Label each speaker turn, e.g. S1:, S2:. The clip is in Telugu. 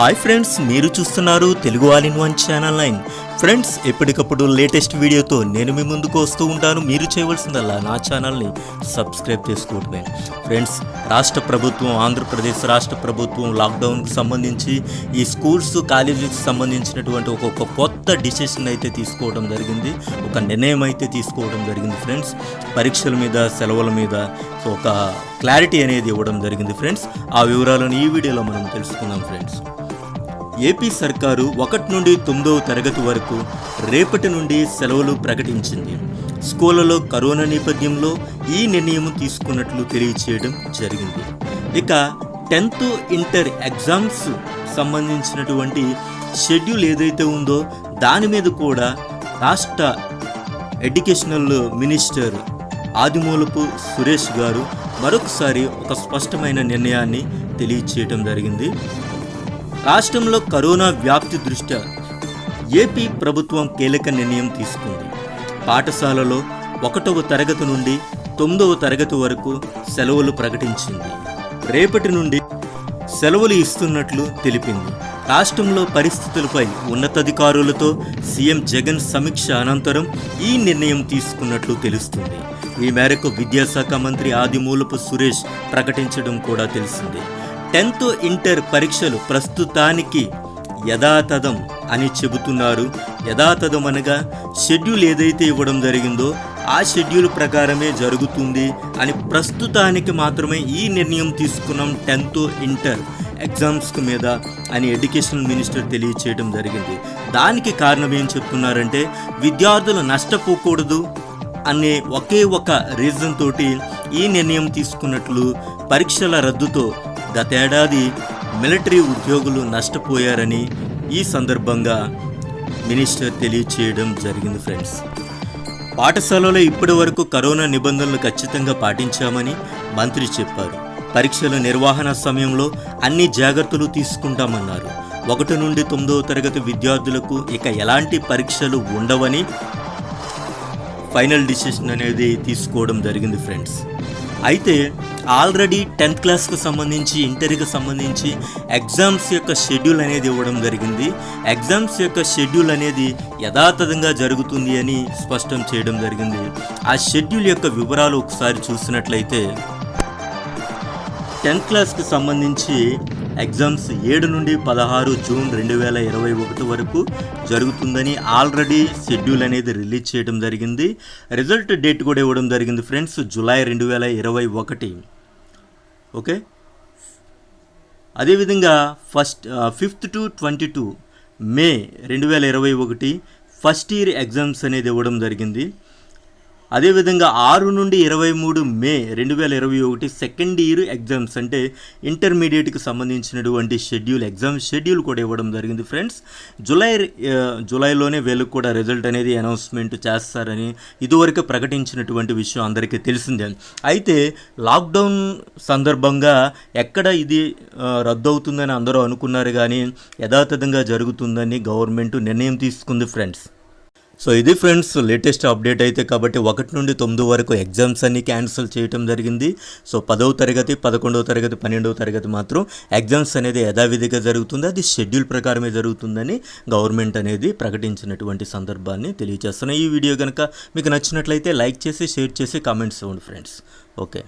S1: హాయ్ ఫ్రెండ్స్ మీరు చూస్తున్నారు Telugu all in one channel nine. Friends ఎప్పటికప్పుడు లేటెస్ట్ వీడియోతో నేను మీ ముందుకు వస్తూ ఉంటాను. మీరు చేయవలసిందల్లా నా ఛానల్ని సబ్స్క్రైబ్ చేసుకోవటమే. ఫ్రెండ్స్ రాష్ట్ర ప్రభుత్వం ఆంధ్రప్రదేశ్ రాష్ట్ర ప్రభుత్వం లాక్డౌన్కి సంబంధించి ఈ స్కూల్స్ కాలేజీకి సంబంధించినటువంటి ఒక కొత్త డిసిషన్ అయితే తీసుకోవడం జరిగింది. ఒక నిర్ణయం అయితే తీసుకోవడం జరిగింది ఫ్రెండ్స్. పరీక్షల మీద సెలవుల మీద ఒక క్లారిటీ అనేది ఇవ్వడం జరిగింది ఫ్రెండ్స్. ఆ వివరాలను ఈ వీడియోలో మనం తెలుసుకుందాం ఫ్రెండ్స్. ఏపీ సర్కారు ఒకటి నుండి తొమ్మిదవ తరగతి వరకు రేపటి నుండి సెలవులు ప్రకటించింది. స్కూళ్ళలో కరోనా నేపథ్యంలో ఈ నిర్ణయం తీసుకున్నట్లు తెలియచేయడం జరిగింది. ఇక టెన్త్ ఇంటర్ ఎగ్జామ్స్ సంబంధించినటువంటి షెడ్యూల్ ఏదైతే ఉందో దాని మీద కూడా రాష్ట్ర ఎడ్యుకేషనల్ మినిస్టర్ ఆదిమూలపు సురేష్ గారు మరొకసారి ఒక స్పష్టమైన నిర్ణయాన్ని తెలియచేయడం జరిగింది. రాష్ట్రంలో కరోనా వ్యాప్తి దృష్ట్యా ఏపీ ప్రభుత్వం కీలక నిర్ణయం తీసుకుంది. పాఠశాలలో ఒకటవ తరగతి నుండి తొమ్మిదవ తరగతి వరకు సెలవులు ప్రకటించింది. రేపటి నుండి సెలవులు ఇస్తున్నట్లు తెలిపింది. రాష్ట్రంలో పరిస్థితులపై ఉన్నతాధికారులతో సీఎం జగన్ సమీక్ష అనంతరం ఈ నిర్ణయం తీసుకున్నట్లు తెలుస్తుంది. ఈ మేరకు విద్యాశాఖ మంత్రి ఆదిమూలపు సురేష్ ప్రకటించడం కూడా తెలిసింది. టెన్త్ ఇంటర్ పరీక్షలు ప్రస్తుతానికి యథాతథం అని చెబుతున్నారు. యథాతథం అనగా షెడ్యూల్ ఏదైతే ఇవ్వడం జరిగిందో ఆ షెడ్యూల్ ప్రకారమే జరుగుతుంది అని ప్రస్తుతానికి మాత్రమే ఈ నిర్ణయం తీసుకున్నాం టెన్త్ ఇంటర్ ఎగ్జామ్స్ మీద అని ఎడ్యుకేషన్ మినిస్టర్ తెలియచేయడం జరిగింది. దానికి కారణం ఏం చెప్తున్నారంటే విద్యార్థులు నష్టపోకూడదు అనే ఒకే ఒక రీజన్ తోటి ఈ నిర్ణయం తీసుకున్నట్లు పరీక్షల రద్దుతో గతేడాది మిలిటరీ ఉద్యోగులు నష్టపోయారని ఈ సందర్భంగా మినిస్టర్ తెలియచేయడం జరిగింది ఫ్రెండ్స్. పాఠశాలలో ఇప్పటి వరకు కరోనా నిబంధనలు ఖచ్చితంగా పాటించామని మంత్రి చెప్పారు. పరీక్షల నిర్వహణ సమయంలో అన్ని జాగ్రత్తలు తీసుకుంటామన్నారు. ఒకటి నుండి తొమ్మిదవ తరగతి విద్యార్థులకు ఇక ఎలాంటి పరీక్షలు ఉండవని ఫైనల్ డిసిషన్ అనేది తీసుకోవడం జరిగింది ఫ్రెండ్స్. అయితే ఆల్రెడీ టెన్త్ క్లాస్కు సంబంధించి ఇంటర్కి సంబంధించి ఎగ్జామ్స్ యొక్క షెడ్యూల్ అనేది ఇవ్వడం జరిగింది. ఎగ్జామ్స్ యొక్క షెడ్యూల్ అనేది యథాతథంగా జరుగుతుంది అని స్పష్టం చేయడం జరిగింది. ఆ షెడ్యూల్ యొక్క వివరాలు ఒకసారి చూసినట్లయితే టెన్త్ క్లాస్కి సంబంధించి ఎగ్జామ్స్ ఏడు నుండి పదహారు జూన్ రెండు వేల ఇరవై ఒకటి వరకు జరుగుతుందని ఆల్రెడీ షెడ్యూల్ అనేది రిలీజ్ చేయడం జరిగింది. రిజల్ట్ డేట్ కూడా ఇవ్వడం జరిగింది ఫ్రెండ్స్ జూలై రెండు వేల ఇరవై ఒకటి. ఓకే? అదేవిధంగా first fifth to twenty two May రెండు వేల ఇరవై ఒకటి ఫస్ట్ ఇయర్ ఎగ్జామ్స్ అనేది ఇవ్వడం జరిగింది. అదేవిధంగా ఆరు నుండి ఇరవై మూడు మే రెండు వేల ఇరవై ఒకటి సెకండ్ ఇయర్ ఎగ్జామ్స్ అంటే ఇంటర్మీడియట్కి సంబంధించినటువంటి షెడ్యూల్ ఎగ్జామ్ షెడ్యూల్ కూడా ఇవ్వడం జరిగింది ఫ్రెండ్స్ జూలై జులైలోనే జూలైలోనే వీళ్ళకి కూడా రిజల్ట్ అనేది అనౌన్స్మెంట్ చేస్తారని ఇదివరకు ప్రకటించినటువంటి విషయం అందరికీ తెలిసిందే. అయితే లాక్డౌన్ సందర్భంగా ఎక్కడ ఇది రద్దు అవుతుందని అందరూ అనుకున్నారు కానీ యథాతథంగా జరుగుతుందని గవర్నమెంట్ నిర్ణయం తీసుకుంది ఫ్రెండ్స్ సో ఇది ఫ్రెండ్స్ లేటెస్ట్ అప్డేట్ అయితే కాబట్టి ఒకటి నుండి తొమ్మిది వరకు ఎగ్జామ్స్ అన్ని క్యాన్సిల్ చేయటం జరిగింది. సో పదవ తరగతి పదకొండవ తరగతి పన్నెండవ తరగతి మాత్రం ఎగ్జామ్స్ అనేది యథావిధిగా జరుగుతుంది. అది షెడ్యూల్ ప్రకారమే జరుగుతుందని గవర్నమెంట్ అనేది ప్రకటించినటువంటి సందర్భాన్ని తెలియజేస్తున్నాయి. ఈ వీడియో కనుక మీకు నచ్చినట్లయితే లైక్ చేసి షేర్ చేసి కామెంట్స్ ఇవ్వండి ఫ్రెండ్స్. ఓకే.